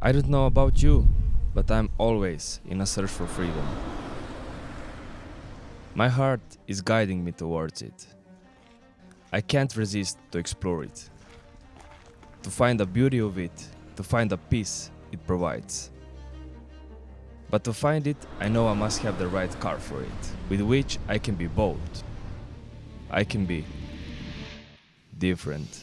I don't know about you, but I'm always in a search for freedom. My heart is guiding me towards it. I can't resist to explore it, to find the beauty of it, to find the peace it provides. But to find it, I know I must have the right car for it, with which I can be bold. I can be different.